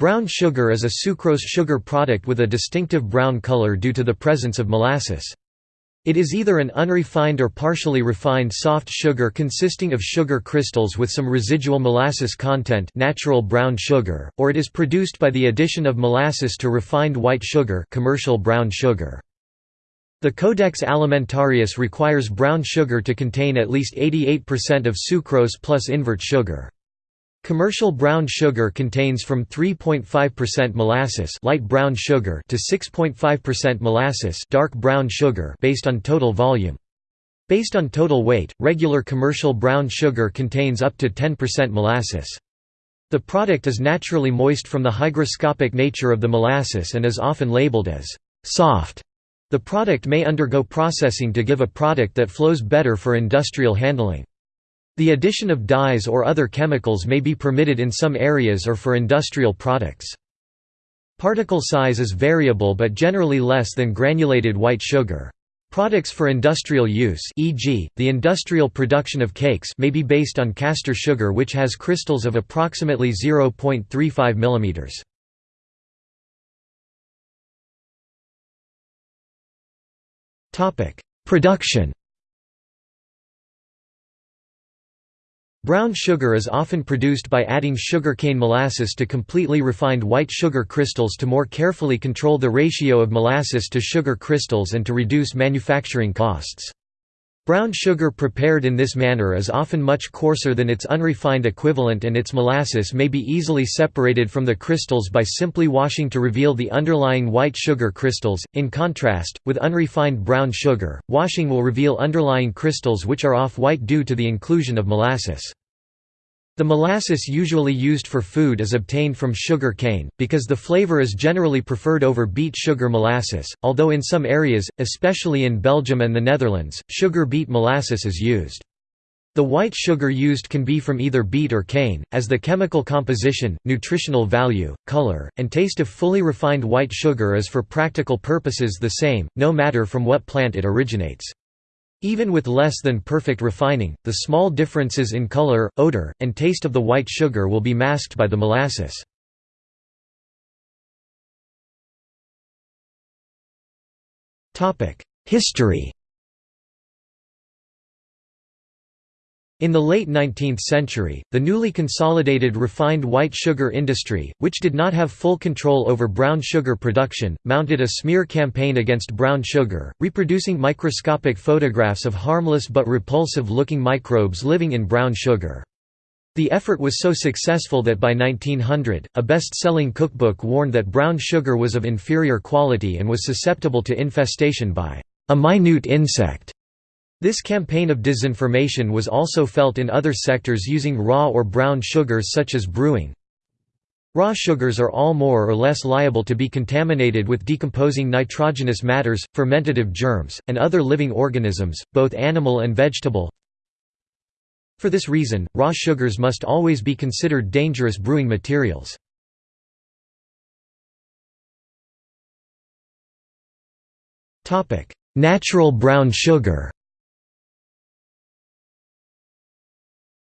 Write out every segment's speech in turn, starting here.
Brown sugar is a sucrose sugar product with a distinctive brown color due to the presence of molasses. It is either an unrefined or partially refined soft sugar consisting of sugar crystals with some residual molasses content natural brown sugar, or it is produced by the addition of molasses to refined white sugar commercial brown sugar. The Codex Alimentarius requires brown sugar to contain at least 88% of sucrose plus invert sugar. Commercial brown sugar contains from 3.5% molasses light brown sugar to 6.5% molasses dark brown sugar based on total volume. Based on total weight, regular commercial brown sugar contains up to 10% molasses. The product is naturally moist from the hygroscopic nature of the molasses and is often labeled as soft. The product may undergo processing to give a product that flows better for industrial handling. The addition of dyes or other chemicals may be permitted in some areas or for industrial products. Particle size is variable but generally less than granulated white sugar. Products for industrial use e.g., the industrial production of cakes may be based on castor sugar which has crystals of approximately 0.35 mm. Production Brown sugar is often produced by adding sugarcane molasses to completely refined white sugar crystals to more carefully control the ratio of molasses to sugar crystals and to reduce manufacturing costs. Brown sugar prepared in this manner is often much coarser than its unrefined equivalent and its molasses may be easily separated from the crystals by simply washing to reveal the underlying white sugar crystals. In contrast, with unrefined brown sugar, washing will reveal underlying crystals which are off-white due to the inclusion of molasses. The molasses usually used for food is obtained from sugar cane, because the flavor is generally preferred over beet sugar molasses, although in some areas, especially in Belgium and the Netherlands, sugar beet molasses is used. The white sugar used can be from either beet or cane, as the chemical composition, nutritional value, color, and taste of fully refined white sugar is for practical purposes the same, no matter from what plant it originates. Even with less than perfect refining, the small differences in color, odor, and taste of the white sugar will be masked by the molasses. History In the late 19th century, the newly consolidated refined white sugar industry, which did not have full control over brown sugar production, mounted a smear campaign against brown sugar, reproducing microscopic photographs of harmless but repulsive-looking microbes living in brown sugar. The effort was so successful that by 1900, a best-selling cookbook warned that brown sugar was of inferior quality and was susceptible to infestation by a minute insect. This campaign of disinformation was also felt in other sectors using raw or brown sugars such as brewing. Raw sugars are all more or less liable to be contaminated with decomposing nitrogenous matters, fermentative germs, and other living organisms, both animal and vegetable. For this reason, raw sugars must always be considered dangerous brewing materials. Natural brown sugar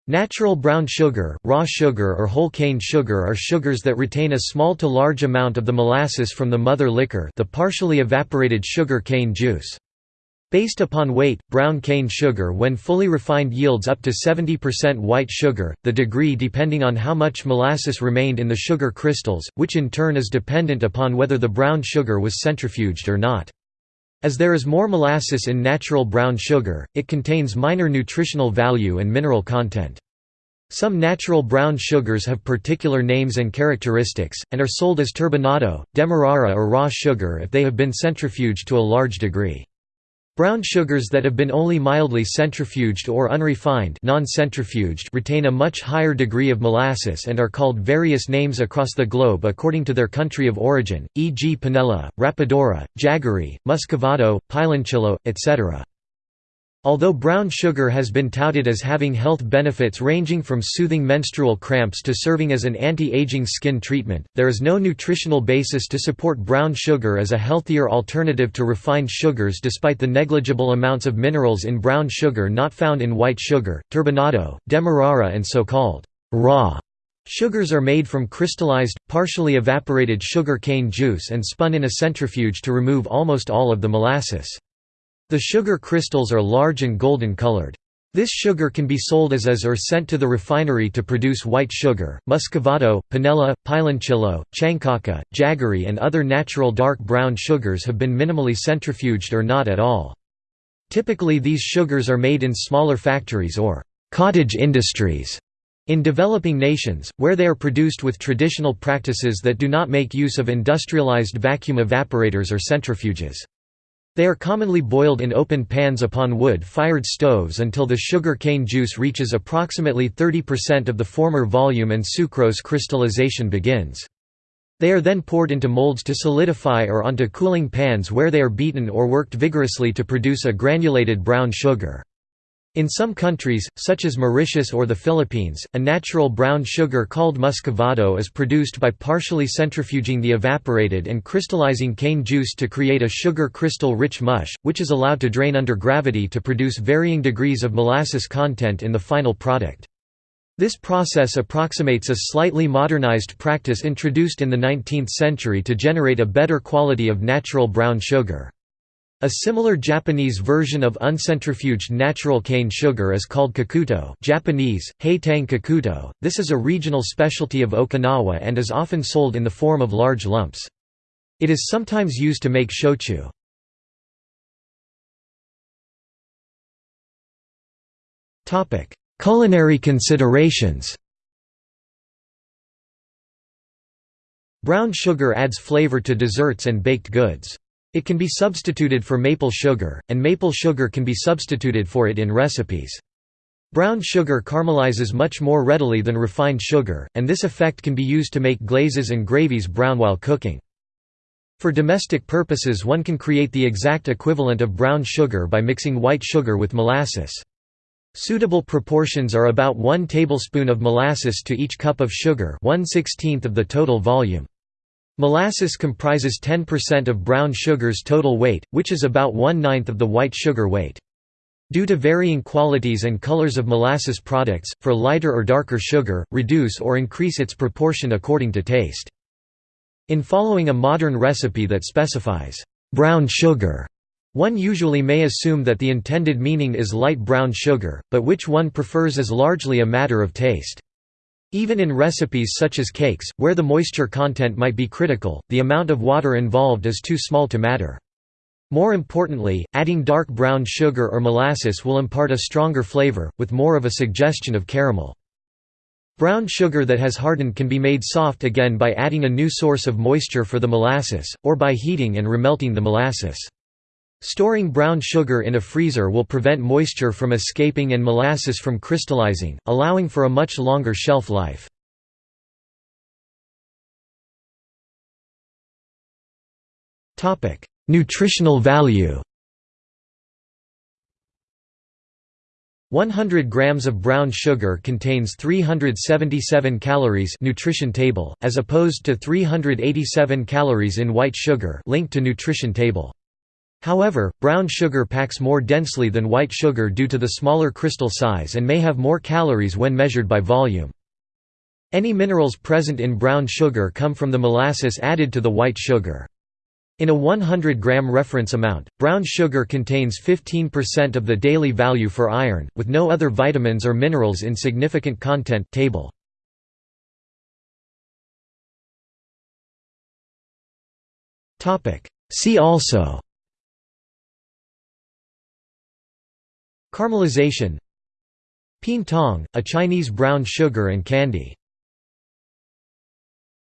Natural brown sugar, raw sugar or whole cane sugar are sugars that retain a small to large amount of the molasses from the mother liquor the partially evaporated sugar cane juice. Based upon weight, brown cane sugar when fully refined yields up to 70% white sugar, the degree depending on how much molasses remained in the sugar crystals, which in turn is dependent upon whether the brown sugar was centrifuged or not. As there is more molasses in natural brown sugar, it contains minor nutritional value and mineral content. Some natural brown sugars have particular names and characteristics, and are sold as turbinado, demerara or raw sugar if they have been centrifuged to a large degree. Brown sugars that have been only mildly centrifuged or unrefined non-centrifuged retain a much higher degree of molasses and are called various names across the globe according to their country of origin, e.g. panela, rapadura, jaggery, muscovado, piloncillo, etc. Although brown sugar has been touted as having health benefits ranging from soothing menstrual cramps to serving as an anti-aging skin treatment, there is no nutritional basis to support brown sugar as a healthier alternative to refined sugars despite the negligible amounts of minerals in brown sugar not found in white sugar, turbinado, demerara and so-called raw Sugars are made from crystallized, partially evaporated sugar cane juice and spun in a centrifuge to remove almost all of the molasses. The sugar crystals are large and golden colored. This sugar can be sold as is or sent to the refinery to produce white sugar. Muscovado, panela, piloncillo, chancaca, jaggery, and other natural dark brown sugars have been minimally centrifuged or not at all. Typically, these sugars are made in smaller factories or cottage industries in developing nations, where they are produced with traditional practices that do not make use of industrialized vacuum evaporators or centrifuges. They are commonly boiled in open pans upon wood-fired stoves until the sugar cane juice reaches approximately 30% of the former volume and sucrose crystallization begins. They are then poured into molds to solidify or onto cooling pans where they are beaten or worked vigorously to produce a granulated brown sugar. In some countries, such as Mauritius or the Philippines, a natural brown sugar called muscovado is produced by partially centrifuging the evaporated and crystallizing cane juice to create a sugar crystal-rich mush, which is allowed to drain under gravity to produce varying degrees of molasses content in the final product. This process approximates a slightly modernized practice introduced in the 19th century to generate a better quality of natural brown sugar. A similar Japanese version of uncentrifuged natural cane sugar is called kokuto Japanese, heitang kokuto. This is a regional specialty of Okinawa and is often sold in the form of large lumps. It is sometimes used to make shochu. Culinary considerations Brown sugar adds flavor to desserts and baked goods. It can be substituted for maple sugar, and maple sugar can be substituted for it in recipes. Brown sugar caramelizes much more readily than refined sugar, and this effect can be used to make glazes and gravies brown while cooking. For domestic purposes one can create the exact equivalent of brown sugar by mixing white sugar with molasses. Suitable proportions are about 1 tablespoon of molasses to each cup of sugar 1 16th of the total volume. Molasses comprises 10% of brown sugar's total weight, which is about one-ninth of the white sugar weight. Due to varying qualities and colors of molasses products, for lighter or darker sugar, reduce or increase its proportion according to taste. In following a modern recipe that specifies, "...brown sugar", one usually may assume that the intended meaning is light brown sugar, but which one prefers is largely a matter of taste. Even in recipes such as cakes, where the moisture content might be critical, the amount of water involved is too small to matter. More importantly, adding dark brown sugar or molasses will impart a stronger flavor, with more of a suggestion of caramel. Brown sugar that has hardened can be made soft again by adding a new source of moisture for the molasses, or by heating and remelting the molasses. Storing brown sugar in a freezer will prevent moisture from escaping and molasses from crystallizing, allowing for a much longer shelf life. Nutritional value 100 grams of brown sugar contains 377 calories nutrition table, as opposed to 387 calories in white sugar link to nutrition table. However, brown sugar packs more densely than white sugar due to the smaller crystal size and may have more calories when measured by volume. Any minerals present in brown sugar come from the molasses added to the white sugar. In a 100 gram reference amount, brown sugar contains 15% of the daily value for iron, with no other vitamins or minerals in significant content table. See also Caramelization Peen tong, a Chinese brown sugar and candy